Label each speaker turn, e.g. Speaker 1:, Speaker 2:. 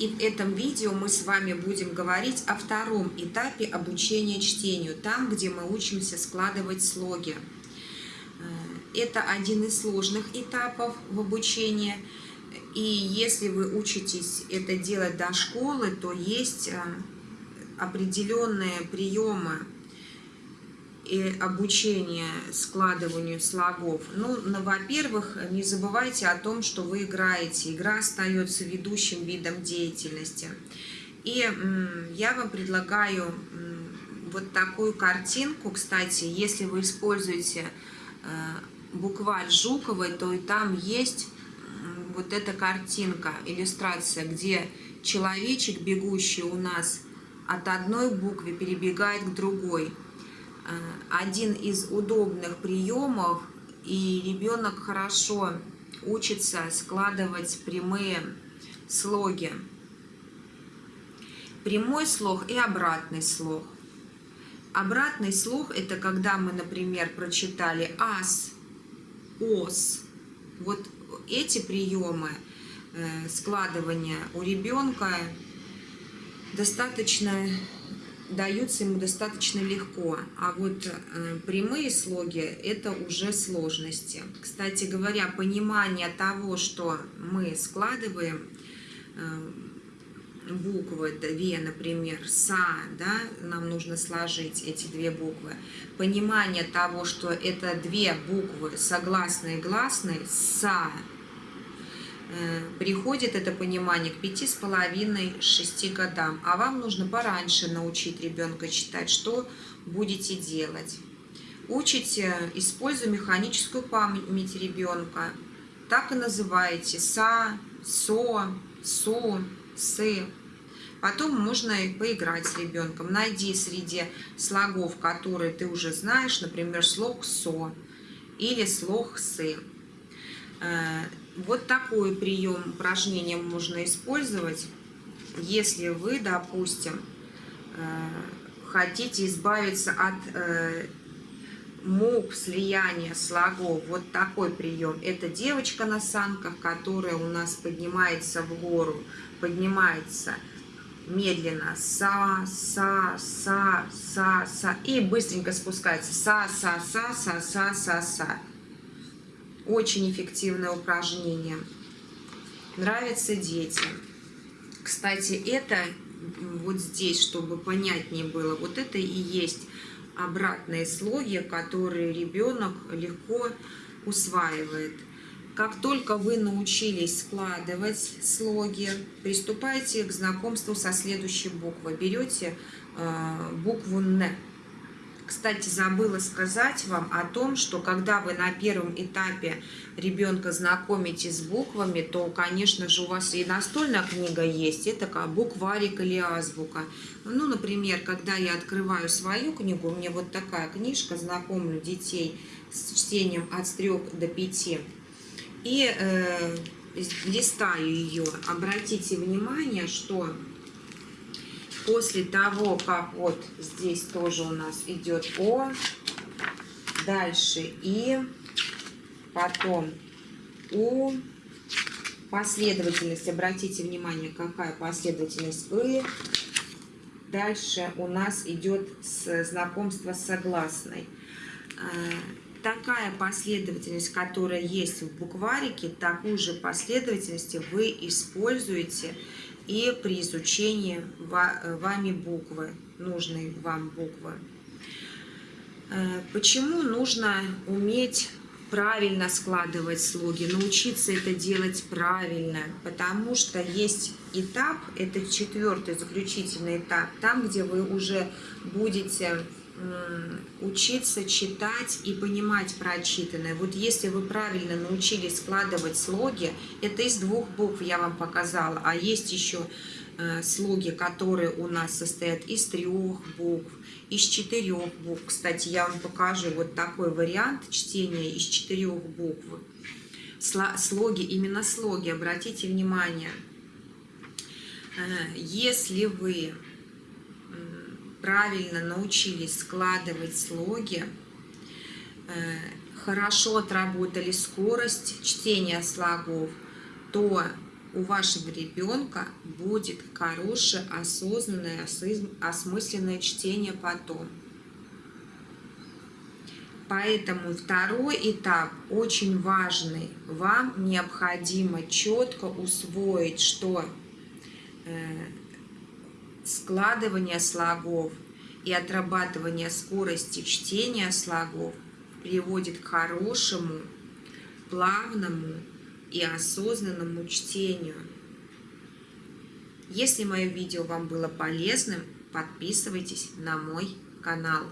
Speaker 1: И в этом видео мы с вами будем говорить о втором этапе обучения чтению, там, где мы учимся складывать слоги. Э, это один из сложных этапов в обучении. И если вы учитесь это делать до школы, то есть э, определенные приемы и обучение складыванию слогов. Ну, ну во-первых, не забывайте о том, что вы играете. Игра остается ведущим видом деятельности. И я вам предлагаю вот такую картинку. Кстати, если вы используете э, букварь Жуковой, то и там есть вот эта картинка, иллюстрация, где человечек, бегущий у нас от одной буквы, перебегает к другой. Э, один из удобных приемов, и ребенок хорошо учится складывать прямые слоги. Прямой слог и обратный слог. Обратный слог – это когда мы, например, прочитали «ас», «ос». Вот эти приемы э, складывания у ребенка достаточно даются ему достаточно легко, а вот э, прямые слоги – это уже сложности. Кстати говоря, понимание того, что мы складываем э, буквы, две, например, «са», да, нам нужно сложить эти две буквы. Понимание того, что это две буквы согласные и гласные, «са», приходит это понимание к пяти с половиной шести годам, а вам нужно пораньше научить ребенка читать, что будете делать. Учите, используя механическую память ребенка. Так и называете са, со, су, сы. Потом можно поиграть с ребенком. Найди среди слогов, которые ты уже знаешь, например, слог со или слог сы э, вот такой прием упражнения можно использовать, если вы, допустим, э, хотите избавиться от э, мук, слияния слогов. Вот такой прием. Это девочка на санках, которая у нас поднимается в гору, поднимается медленно. Са, са, са, са, са. И быстренько спускается. Са, са, са, са, са, са, са. Очень эффективное упражнение. Нравится детям. Кстати, это вот здесь, чтобы понятнее было, вот это и есть обратные слоги, которые ребенок легко усваивает. Как только вы научились складывать слоги, приступайте к знакомству со следующей буквой. Берете э, букву «Н». Кстати, забыла сказать вам о том, что когда вы на первом этапе ребенка знакомите с буквами, то, конечно же, у вас и настольная книга есть, это как букварик или азбука. Ну, например, когда я открываю свою книгу, у меня вот такая книжка, знакомлю детей с чтением от 3 до 5, и э, листаю ее. Обратите внимание, что после того, как вот здесь тоже у нас идет О, дальше И, потом У, последовательность, обратите внимание, какая последовательность И, дальше у нас идет знакомство с согласной. А, такая последовательность, которая есть в букварике, такую же последовательность вы используете и при изучении вами буквы, нужной вам буквы. Э, почему нужно уметь правильно складывать слоги, научиться это делать правильно, потому что есть этап, это четвертый заключительный этап, там, где вы уже будете учиться читать и понимать прочитанное. Вот если вы правильно научились складывать слоги, это из двух букв я вам показала, а есть еще э, слоги, которые у нас состоят из трех букв, из четырех букв. Кстати, я вам покажу вот такой вариант чтения из четырех букв. Слоги, именно слоги, обратите внимание. Э, если вы правильно научились складывать слоги, э, хорошо отработали скорость чтения слогов, то у вашего ребенка будет хорошее, осознанное, осмысленное чтение потом. Поэтому второй этап очень важный. Вам необходимо четко усвоить, что э, складывание слогов и отрабатывание скорости чтения слогов приводит к хорошему, плавному и осознанному чтению. Если мое видео вам было полезным, подписывайтесь на мой канал.